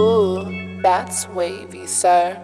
Ooh, that's wavy, sir.